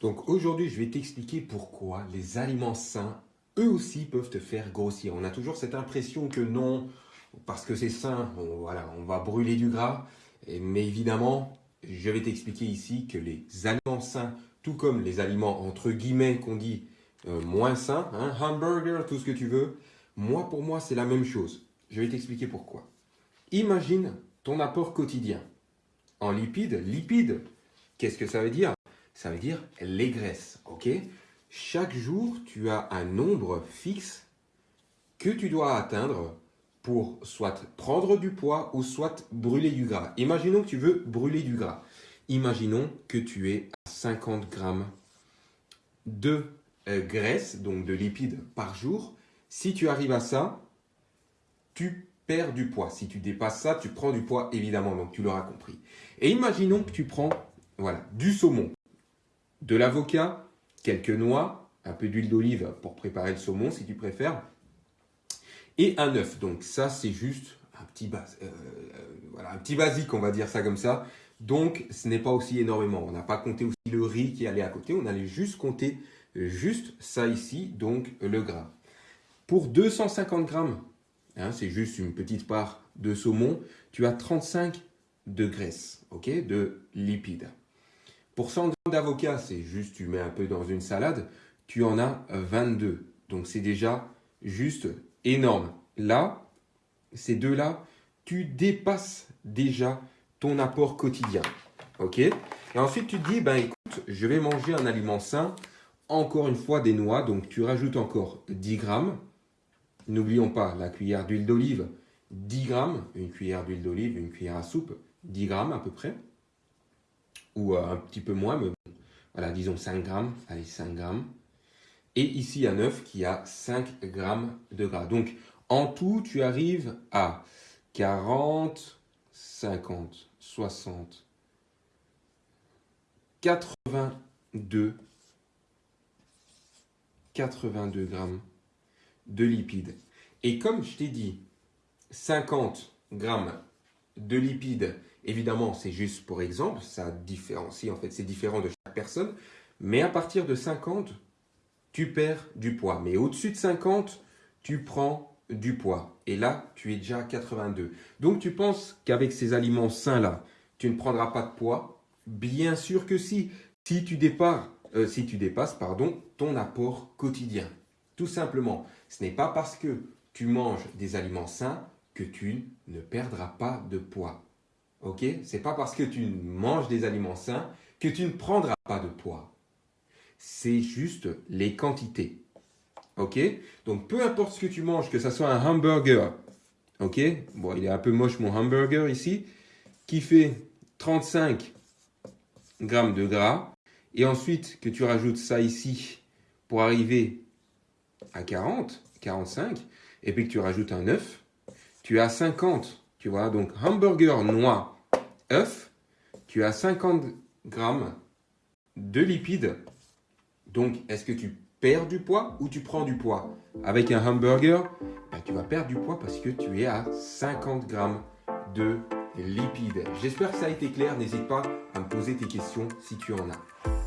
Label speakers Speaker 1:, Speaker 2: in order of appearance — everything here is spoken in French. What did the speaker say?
Speaker 1: Donc aujourd'hui, je vais t'expliquer pourquoi les aliments sains, eux aussi, peuvent te faire grossir. On a toujours cette impression que non, parce que c'est sain, on, voilà, on va brûler du gras. Mais évidemment, je vais t'expliquer ici que les aliments sains, tout comme les aliments entre guillemets qu'on dit euh, moins sains, hein, hamburger, tout ce que tu veux, moi pour moi c'est la même chose. Je vais t'expliquer pourquoi. Imagine ton apport quotidien en lipides. Lipides, qu'est-ce que ça veut dire? Ça veut dire les graisses, ok? Chaque jour, tu as un nombre fixe que tu dois atteindre pour soit prendre du poids ou soit brûler du gras. Imaginons que tu veux brûler du gras. Imaginons que tu es à 50 grammes de euh, graisse, donc de lipides par jour. Si tu arrives à ça, tu perds du poids. Si tu dépasses ça, tu prends du poids évidemment, donc tu l'auras compris. Et imaginons que tu prends voilà, du saumon, de l'avocat, quelques noix, un peu d'huile d'olive pour préparer le saumon si tu préfères, et un œuf. Donc ça, c'est juste un petit, base, euh, euh, un petit basique, on va dire ça comme ça. Donc, ce n'est pas aussi énormément. On n'a pas compté aussi le riz qui allait à côté. On allait juste compter juste ça ici, donc le gras. Pour 250 grammes, hein, c'est juste une petite part de saumon, tu as 35 de graisse, ok, de lipides. Pour 100 grammes d'avocat, c'est juste, tu mets un peu dans une salade, tu en as 22. Donc, c'est déjà juste énorme. Là, ces deux-là, tu dépasses déjà ton apport quotidien. OK? Et ensuite, tu te dis, ben écoute, je vais manger un aliment sain. Encore une fois, des noix. Donc, tu rajoutes encore 10 grammes. N'oublions pas la cuillère d'huile d'olive, 10 grammes. Une cuillère d'huile d'olive, une cuillère à soupe, 10 grammes à peu près. Euh, un petit peu moins, mais voilà, disons 5 grammes. Allez, 5 grammes. Et ici, un œuf qui a 5 grammes de gras. Donc, en tout, tu arrives à 40, 50, 60, 82, 82 grammes de lipides. Et comme je t'ai dit, 50 grammes de lipides, évidemment, c'est juste pour exemple, ça différencie, en fait, c'est différent de chaque personne. Mais à partir de 50, tu perds du poids. Mais au-dessus de 50, tu prends du poids. Et là, tu es déjà à 82. Donc, tu penses qu'avec ces aliments sains-là, tu ne prendras pas de poids? Bien sûr que si. Si tu, euh, si tu dépasses pardon, ton apport quotidien. Tout simplement, ce n'est pas parce que tu manges des aliments sains que tu ne perdras pas de poids. Ok? C'est pas parce que tu manges des aliments sains que tu ne prendras pas de poids c'est juste les quantités. Ok? Donc, peu importe ce que tu manges, que ce soit un hamburger, ok? Bon, il est un peu moche mon hamburger ici, qui fait 35 grammes de gras, et ensuite que tu rajoutes ça ici pour arriver à 40, 45, et puis que tu rajoutes un œuf, tu as 50, tu vois, donc hamburger, noix, œuf, tu as 50 grammes de lipides donc, est-ce que tu perds du poids ou tu prends du poids? Avec un hamburger, ben, tu vas perdre du poids parce que tu es à 50 grammes de lipides. J'espère que ça a été clair. N'hésite pas à me poser tes questions si tu en as.